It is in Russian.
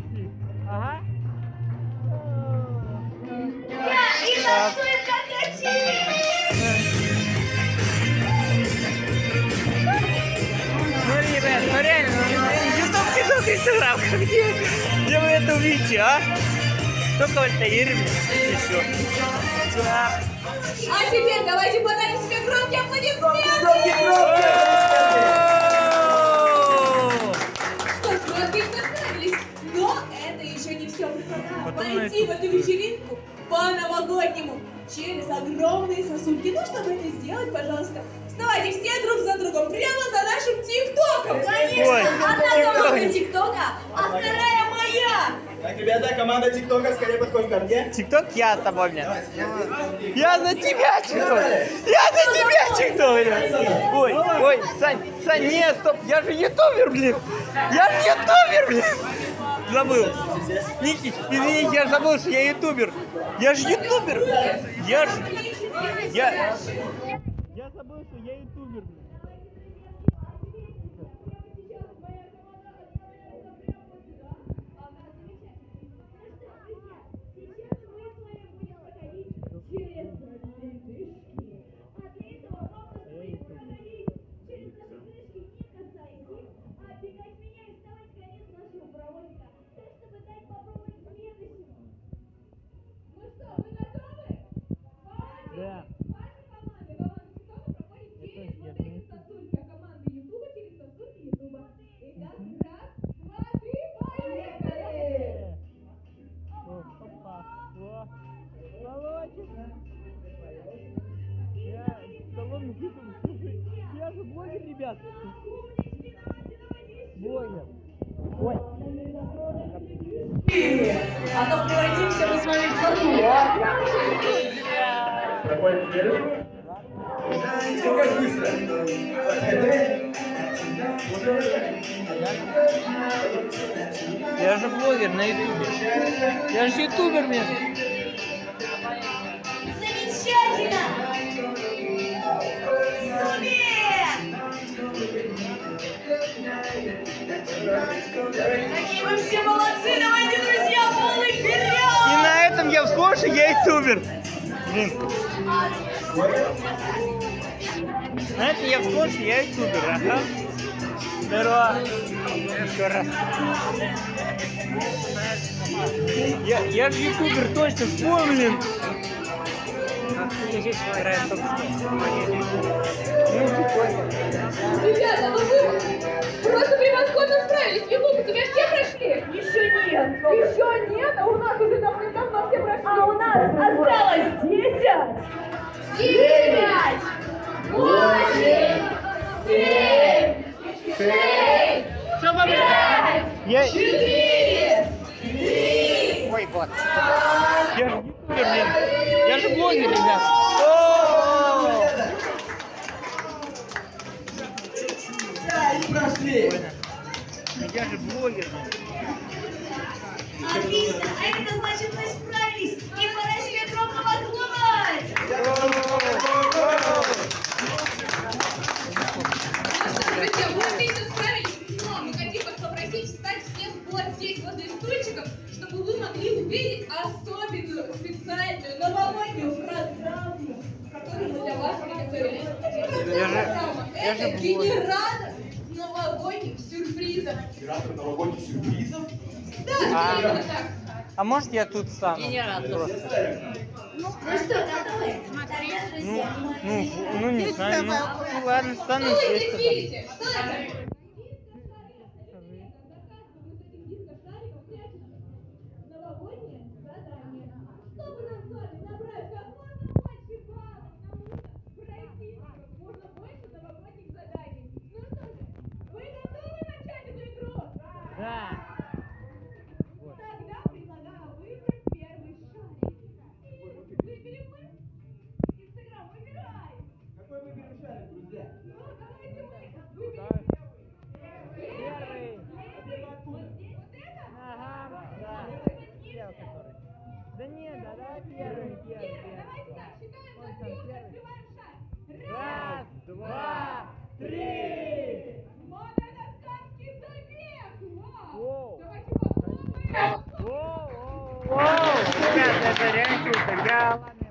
пришли. Ага. И как Смотри, ребят, ну реально, ну, ютуб, тикток, инстаграм, где, где вы это увидите, а? Только вот Таир, и все. Да. А теперь давайте подарим себе громкие аплодисменты! Пойти в эту вечеринку по-новогоднему через огромные сосульки. Ну, чтобы это сделать, пожалуйста, вставайте все друг за другом прямо за нашим ТикТоком. Конечно, Ой, одна команда ТикТок. ТикТока, а вторая моя. Так, ребята, команда ТикТока скорее подходит ко мне. Тикток я с тобой, блин. Я за тебя, Тикток. Я за тебя, Тикток, блин. Ой, ой, Сань, Сань, нет, стоп, я же ютубер, блин. Я же ютубер, блин. Забыл. Ники, извини, я забыл, что я ютубер. Я же ютубер. Я же... Я... Я забыл, что я ютубер, А то превратимся мы с вами в сосуд. Проходит следующий. Все как быстро. Я же блогер на ютубе. Я же ютубер, блин. Вы все молодцы! Давайте, друзья, полный И вперед! на этом я вскоре я ютубер. На этом я вскоре я ютубер, ага. Здорово. Еще раз. Я, я же ютубер, точно вспомнил. Ребята, ну вы просто превосходно справились! Егор, у тебя все прошли? Еще нет! А у нас уже давным-давно все прошли! А у нас осталось десять! Девять! Восемь! Семь! Шесть! Что вам Пять! Я... Четыре! Три! Ой, вот. Я же блин. Я же блогер, ребят. О! Прошли. Я же блогер. Отлично! А это значит, мы справились! И пора себе громко! Друзья, вы отлично справились, но мы хотим вас попросить встать всех вот здесь, возле стульчиков, чтобы вы могли увидеть особенную, специальную, новогоднюю программу, которую мы для вас приготовили. Я же- Программа. я же Это генератор сюрпризов. Оператор новогодних сюрпризов. Да, А. А может я тут стану? Просто. Ну что, готовы? Ну, ну, ну не знаю. Ну, ладно, стану здесь? Что это? Новогоднее задание. Чтобы нам с вами набрать как можно больше баллов, нам нужно пройти как можно больше новогодних заданий. Ну что же, вы готовы начать эту игру? Да. Тогда предлагаю выбрать первый шарик. И выберем мы. Инстаграм, выбирай. Какой выберем шарик, друзья? Ну, давайте мы выберем. Первый. Вот здесь вот это? Ага, да. Первый который. Да нет, да, да, первый, первый, Первый, давайте первый. так, считаем Он до там трех, первый. открываем шар. Раз, два, три. Мадагаскарский забег! Вау! Зарядку, я ладно.